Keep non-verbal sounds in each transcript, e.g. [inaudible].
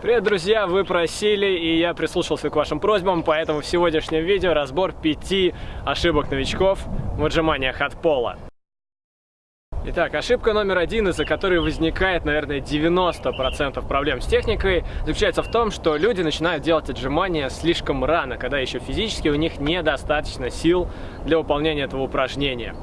Привет, друзья! Вы просили, и я прислушался к вашим просьбам, поэтому в сегодняшнем видео разбор пяти ошибок новичков в отжиманиях от пола. Итак, ошибка номер один, из-за которой возникает, наверное, 90% проблем с техникой, заключается в том, что люди начинают делать отжимания слишком рано, когда еще физически у них недостаточно сил для выполнения этого упражнения.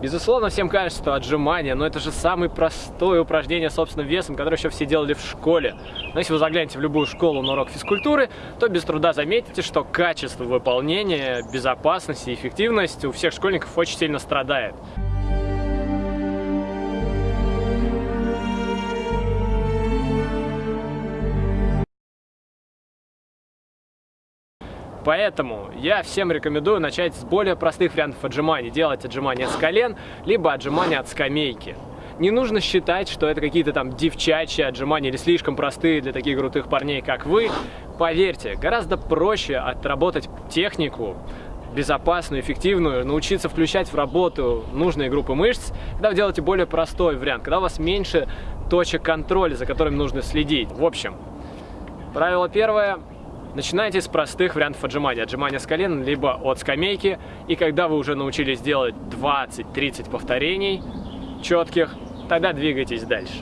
Безусловно, всем кажется, что отжимания, но это же самое простое упражнение собственным весом, которое еще все делали в школе. Но если вы заглянете в любую школу на урок физкультуры, то без труда заметите, что качество выполнения, безопасность и эффективность у всех школьников очень сильно страдает. Поэтому я всем рекомендую начать с более простых вариантов отжиманий. Делать отжимания с колен, либо отжимания от скамейки. Не нужно считать, что это какие-то там девчачьи отжимания или слишком простые для таких крутых парней, как вы. Поверьте, гораздо проще отработать технику, безопасную, эффективную, научиться включать в работу нужные группы мышц, когда вы делаете более простой вариант, когда у вас меньше точек контроля, за которыми нужно следить. В общем, правило первое Начинайте с простых вариантов отжимания. Отжимания с колен, либо от скамейки. И когда вы уже научились делать 20-30 повторений четких, тогда двигайтесь дальше.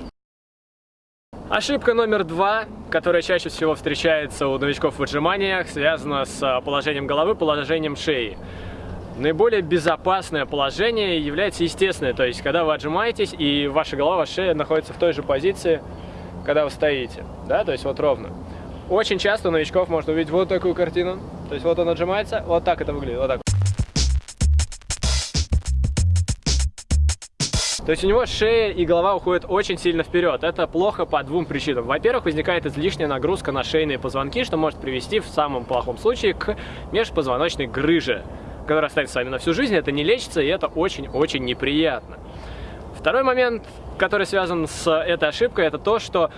Ошибка номер два, которая чаще всего встречается у новичков в отжиманиях, связана с положением головы, положением шеи. Наиболее безопасное положение является естественное, то есть когда вы отжимаетесь и ваша голова, ваша шея находится в той же позиции, когда вы стоите, да, то есть вот ровно. Очень часто у новичков можно увидеть вот такую картину. То есть вот он отжимается, вот так это выглядит, вот так. То есть у него шея и голова уходят очень сильно вперед. Это плохо по двум причинам. Во-первых, возникает излишняя нагрузка на шейные позвонки, что может привести в самом плохом случае к межпозвоночной грыже, которая останется с вами на всю жизнь. Это не лечится, и это очень-очень неприятно. Второй момент, который связан с этой ошибкой, это то, что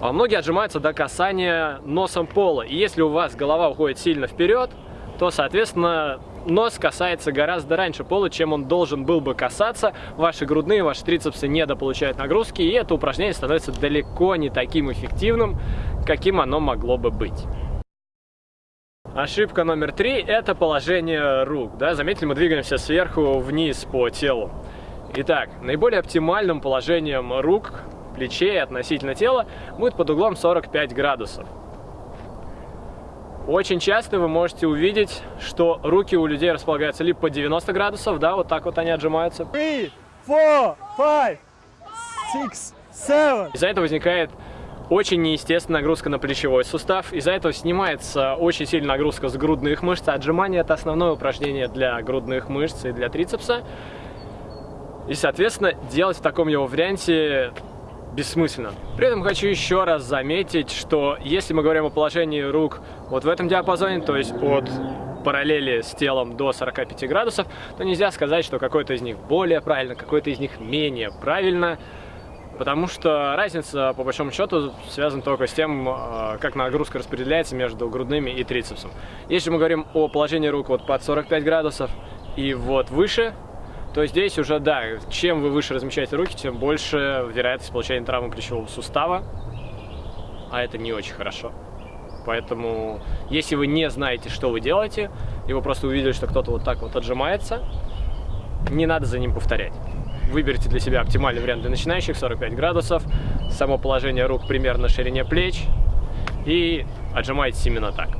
а многие отжимаются до касания носом пола. И если у вас голова уходит сильно вперед, то, соответственно, нос касается гораздо раньше пола, чем он должен был бы касаться. Ваши грудные, ваши трицепсы недополучают нагрузки, и это упражнение становится далеко не таким эффективным, каким оно могло бы быть. Ошибка номер три – это положение рук. Да? Заметили, мы двигаемся сверху вниз по телу. Итак, наиболее оптимальным положением рук плечей относительно тела будет под углом 45 градусов. Очень часто вы можете увидеть, что руки у людей располагаются либо по 90 градусов, да, вот так вот они отжимаются. Three, four, five, six, seven. Из-за этого возникает очень неестественная нагрузка на плечевой сустав. Из-за этого снимается очень сильная нагрузка с грудных мышц. Отжимание – это основное упражнение для грудных мышц и для трицепса. И, соответственно, делать в таком его варианте бессмысленно. При этом хочу еще раз заметить, что если мы говорим о положении рук вот в этом диапазоне, то есть от параллели с телом до 45 градусов, то нельзя сказать, что какой-то из них более правильно, какой-то из них менее правильно, потому что разница, по большому счету, связана только с тем, а, как нагрузка распределяется между грудными и трицепсом. Если мы говорим о положении рук вот под 45 градусов и вот выше, то здесь уже, да, чем вы выше размещаете руки, тем больше вероятность получения травмы плечевого сустава, а это не очень хорошо. Поэтому, если вы не знаете, что вы делаете, и вы просто увидели, что кто-то вот так вот отжимается, не надо за ним повторять. Выберите для себя оптимальный вариант для начинающих, 45 градусов, само положение рук примерно ширине плеч, и отжимайтесь именно так.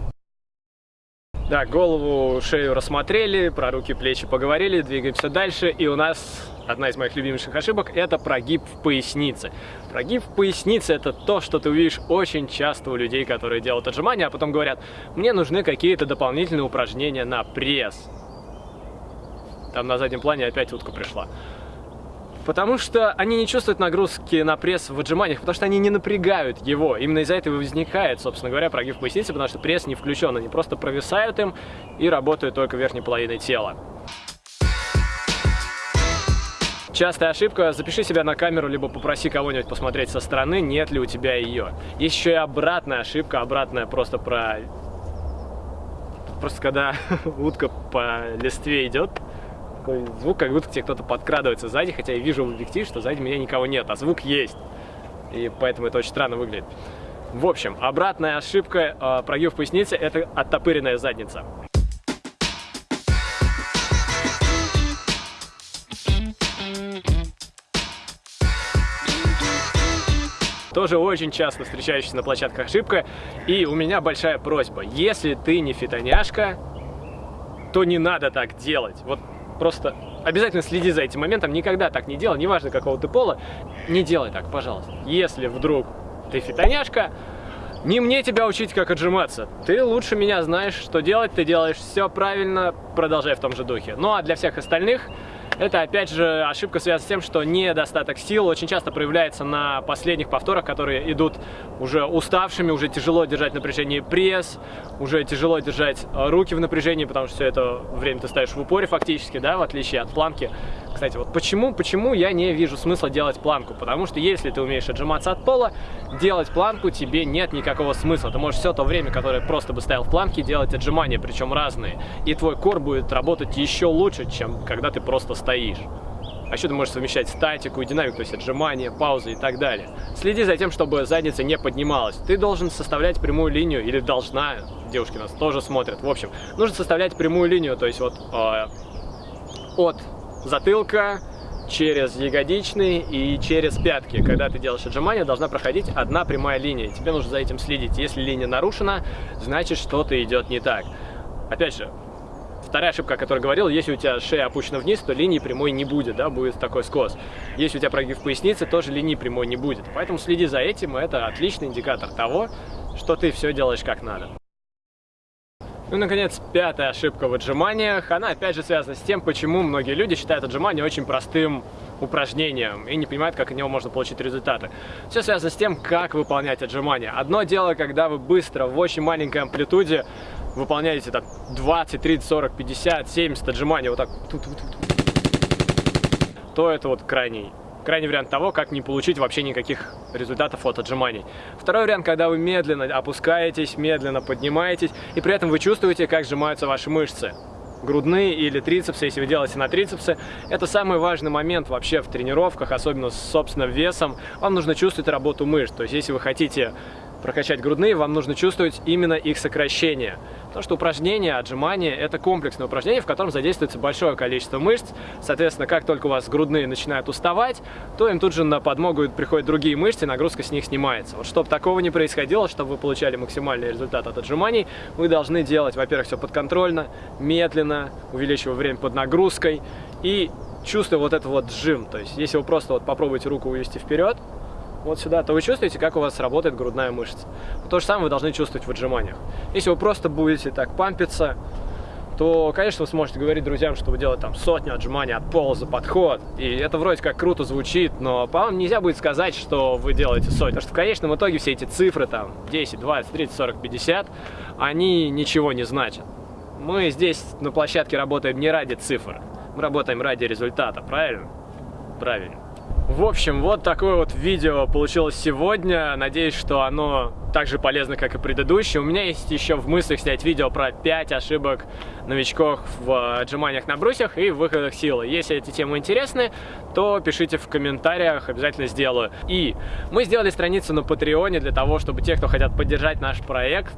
Да, голову, шею рассмотрели, про руки, плечи поговорили, двигаемся дальше. И у нас одна из моих любимейших ошибок – это прогиб в пояснице. Прогиб в пояснице – это то, что ты увидишь очень часто у людей, которые делают отжимания, а потом говорят, мне нужны какие-то дополнительные упражнения на пресс. Там на заднем плане опять утка пришла. Потому что они не чувствуют нагрузки на пресс в отжиманиях, потому что они не напрягают его. Именно из-за этого возникает, собственно говоря, прогиб поясницы, потому что пресс не включен. Они просто провисают им и работают только верхней половиной тела. Частая ошибка, запиши себя на камеру, либо попроси кого-нибудь посмотреть со стороны, нет ли у тебя ее. Есть еще и обратная ошибка, обратная просто про... Просто когда [laughs] утка по листве идет, такой звук, как будто тебе кто-то подкрадывается сзади, хотя я вижу в объектив, что сзади меня никого нет, а звук есть. И поэтому это очень странно выглядит. В общем, обратная ошибка э, прогиб в пояснице – это оттопыренная задница. Тоже очень часто встречающаяся на площадках ошибка. И у меня большая просьба. Если ты не фитоняшка, то не надо так делать. Вот просто обязательно следи за этим моментом. Никогда так не делай, неважно какого ты пола. Не делай так, пожалуйста. Если вдруг ты фитоняшка, не мне тебя учить, как отжиматься. Ты лучше меня знаешь, что делать, ты делаешь все правильно, продолжай в том же духе. Ну а для всех остальных это, опять же, ошибка связана с тем, что недостаток сил очень часто проявляется на последних повторах, которые идут уже уставшими, уже тяжело держать напряжение пресс, уже тяжело держать э, руки в напряжении, потому что все это время ты ставишь в упоре фактически, да, в отличие от планки. Кстати, вот почему, почему я не вижу смысла делать планку? Потому что если ты умеешь отжиматься от пола, делать планку тебе нет никакого смысла. Ты можешь все то время, которое просто бы ставил в планке, делать отжимания, причем разные. И твой кор будет работать еще лучше, чем когда ты просто стоишь стоишь. А еще ты можешь совмещать статику и динамику, то есть отжимания, паузы и так далее. Следи за тем, чтобы задница не поднималась. Ты должен составлять прямую линию, или должна, девушки нас тоже смотрят, в общем, нужно составлять прямую линию, то есть вот э, от затылка через ягодичный и через пятки. Когда ты делаешь отжимания, должна проходить одна прямая линия. Тебе нужно за этим следить. Если линия нарушена, значит что-то идет не так. Опять же, Вторая ошибка, о которой говорил, если у тебя шея опущена вниз, то линии прямой не будет, да, будет такой скос. Если у тебя прогиб в пояснице, тоже линии прямой не будет. Поэтому следи за этим, это отличный индикатор того, что ты все делаешь как надо. Ну и, наконец, пятая ошибка в отжиманиях. Она, опять же, связана с тем, почему многие люди считают отжимания очень простым упражнением и не понимают, как от него можно получить результаты. Все связано с тем, как выполнять отжимания. Одно дело, когда вы быстро, в очень маленькой амплитуде выполняете так 20, 30, 40, 50, 70 отжиманий, вот так, то это вот крайний крайний вариант того, как не получить вообще никаких результатов от отжиманий. Второй вариант, когда вы медленно опускаетесь, медленно поднимаетесь, и при этом вы чувствуете, как сжимаются ваши мышцы. Грудные или трицепсы, если вы делаете на трицепсы. Это самый важный момент вообще в тренировках, особенно с собственным весом. Вам нужно чувствовать работу мышц. То есть, если вы хотите прокачать грудные, вам нужно чувствовать именно их сокращение. Потому что упражнение, отжимание – это комплексное упражнение, в котором задействуется большое количество мышц. Соответственно, как только у вас грудные начинают уставать, то им тут же на подмогу приходят другие мышцы, и нагрузка с них снимается. Вот чтобы такого не происходило, чтобы вы получали максимальный результат от отжиманий, вы должны делать, во-первых, все подконтрольно, медленно, увеличивая время под нагрузкой и чувствуя вот этот вот жим. То есть, если вы просто вот попробуете руку увести вперед, вот сюда, то вы чувствуете, как у вас работает грудная мышца. То же самое вы должны чувствовать в отжиманиях. Если вы просто будете так пампиться, то, конечно, вы сможете говорить друзьям, что вы делаете там сотню отжиманий от пола за подход. И это вроде как круто звучит, но, по-моему, нельзя будет сказать, что вы делаете сотню. Потому что в конечном итоге все эти цифры, там, 10, 20, 30, 40, 50, они ничего не значат. Мы здесь на площадке работаем не ради цифр, мы работаем ради результата, правильно? Правильно. В общем, вот такое вот видео получилось сегодня. Надеюсь, что оно так же полезно, как и предыдущее. У меня есть еще в мыслях снять видео про 5 ошибок новичков в отжиманиях на брусьях и выходах силы. Если эти темы интересны, то пишите в комментариях, обязательно сделаю. И мы сделали страницу на Патреоне для того, чтобы те, кто хотят поддержать наш проект,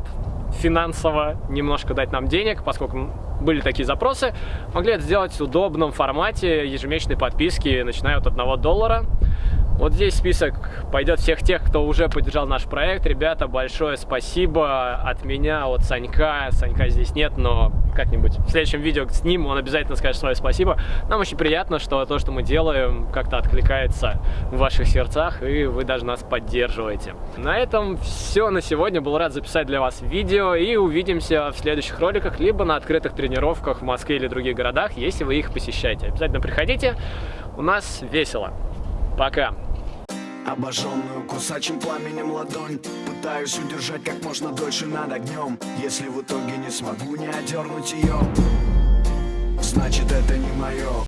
финансово немножко дать нам денег, поскольку были такие запросы, могли это сделать в удобном формате ежемесячной подписки, начиная от 1 доллара. Вот здесь список пойдет всех тех, кто уже поддержал наш проект. Ребята, большое спасибо от меня, от Санька. Санька здесь нет, но как-нибудь в следующем видео с ним он обязательно скажет свое спасибо. Нам очень приятно, что то, что мы делаем, как-то откликается в ваших сердцах, и вы даже нас поддерживаете. На этом все на сегодня. Был рад записать для вас видео, и увидимся в следующих роликах, либо на открытых тренировках в Москве или других городах, если вы их посещаете. Обязательно приходите, у нас весело. Пока. Обожженную кусачим пламенем ладонь. Пытаюсь удержать как можно дольше над огнем. Если в итоге не смогу не одернуть ее Значит это не мое